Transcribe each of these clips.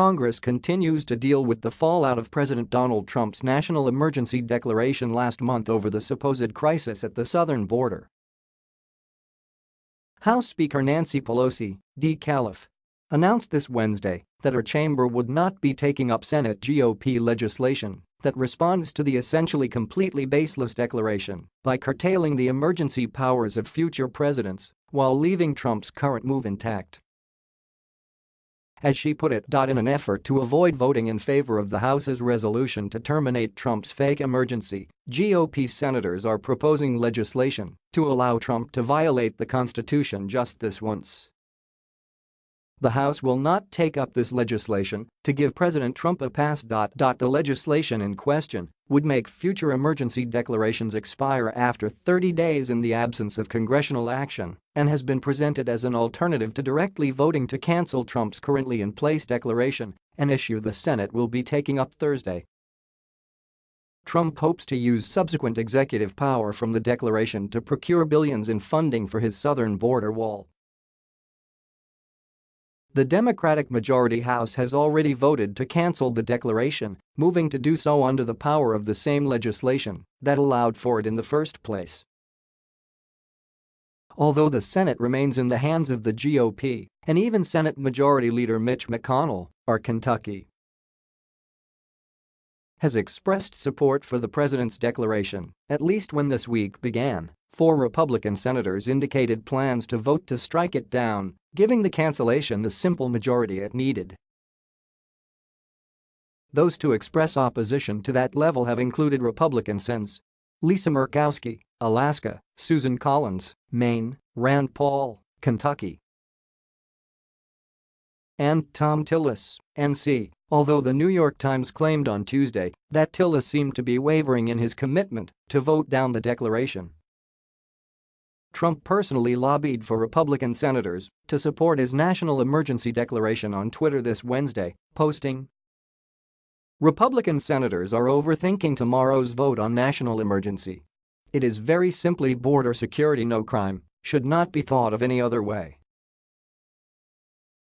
Congress continues to deal with the fallout of President Donald Trump's national emergency declaration last month over the supposed crisis at the southern border. House Speaker Nancy Pelosi, D. Calif, announced this Wednesday that her chamber would not be taking up Senate GOP legislation that responds to the essentially completely baseless declaration by curtailing the emergency powers of future presidents while leaving Trump's current move intact. As she put it. In an effort to avoid voting in favor of the House's resolution to terminate Trump's fake emergency, GOP senators are proposing legislation to allow Trump to violate the Constitution just this once. The House will not take up this legislation to give President Trump a pass. The legislation in question would make future emergency declarations expire after 30 days in the absence of congressional action and has been presented as an alternative to directly voting to cancel Trump's currently in place declaration, an issue the Senate will be taking up Thursday. Trump hopes to use subsequent executive power from the declaration to procure billions in funding for his southern border wall the Democratic majority House has already voted to cancel the declaration, moving to do so under the power of the same legislation that allowed for it in the first place. Although the Senate remains in the hands of the GOP, and even Senate Majority Leader Mitch McConnell, our Kentucky has expressed support for the president's declaration, at least when this week began. Four Republican senators indicated plans to vote to strike it down, giving the cancellation the simple majority it needed. Those to express opposition to that level have included Republican Sens. Lisa Murkowski, Alaska, Susan Collins, Maine, Rand Paul, Kentucky, and Thom Tillis, NC, although the New York Times claimed on Tuesday that Tillis seemed to be wavering in his commitment to vote down the declaration. Trump personally lobbied for Republican senators to support his national emergency declaration on Twitter this Wednesday, posting, Republican senators are overthinking tomorrow's vote on national emergency. It is very simply border security no crime, should not be thought of any other way.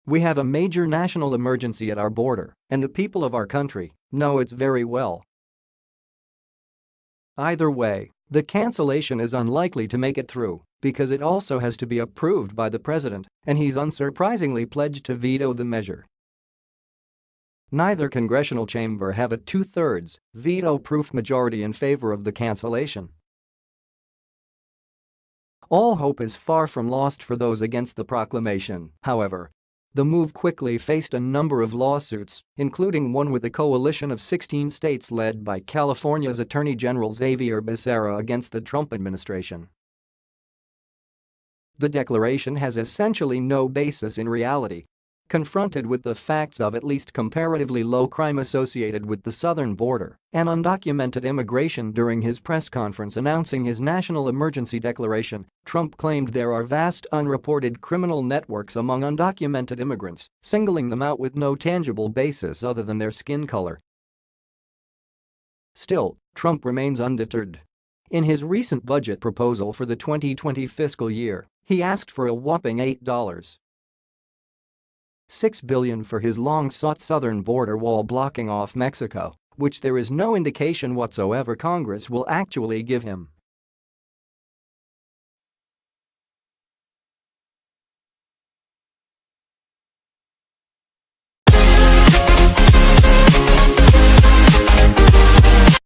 We have a major national emergency at our border, and the people of our country know it's very well. Either way, the cancellation is unlikely to make it through because it also has to be approved by the president, and he's unsurprisingly pledged to veto the measure. Neither congressional chamber have a two-thirds, veto-proof majority in favor of the cancellation. All hope is far from lost for those against the proclamation, however. The move quickly faced a number of lawsuits, including one with a coalition of 16 states led by California's Attorney General Xavier Becerra against the Trump administration. The declaration has essentially no basis in reality. Confronted with the facts of at least comparatively low crime associated with the southern border and undocumented immigration during his press conference announcing his national emergency declaration, Trump claimed there are vast unreported criminal networks among undocumented immigrants, singling them out with no tangible basis other than their skin color. Still, Trump remains undeterred. In his recent budget proposal for the 2020 fiscal year, he asked for a whopping $8. 6 billion for his long-sought southern border wall blocking off Mexico, which there is no indication whatsoever Congress will actually give him.